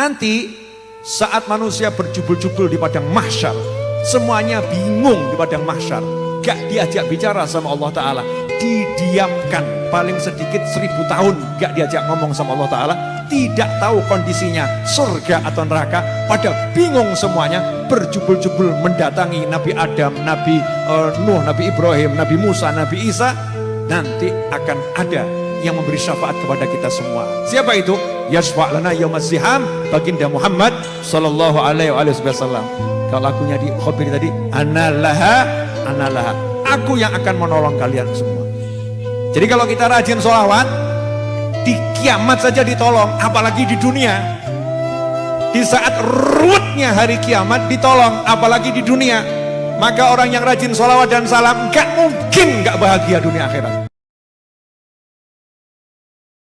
Nanti saat manusia berjubel-jubel di padang mahsyar, semuanya bingung di padang mahsyar, gak diajak bicara sama Allah Ta'ala, didiamkan paling sedikit seribu tahun gak diajak ngomong sama Allah Ta'ala, tidak tahu kondisinya surga atau neraka, pada bingung semuanya, berjubel-jubel mendatangi Nabi Adam, Nabi uh, Nuh, Nabi Ibrahim, Nabi Musa, Nabi Isa, nanti akan ada yang memberi syafaat kepada kita semua. Siapa itu? Yasfa' lana yaumaziham baginda Muhammad sallallahu alaihi wasallam. Kalau lagunya di khobir tadi, analaha analaha. Aku yang akan menolong kalian semua. Jadi kalau kita rajin sholawat, di kiamat saja ditolong, apalagi di dunia. Di saat ruwetnya hari kiamat ditolong, apalagi di dunia. Maka orang yang rajin sholawat dan salam, gak mungkin gak bahagia dunia akhirat.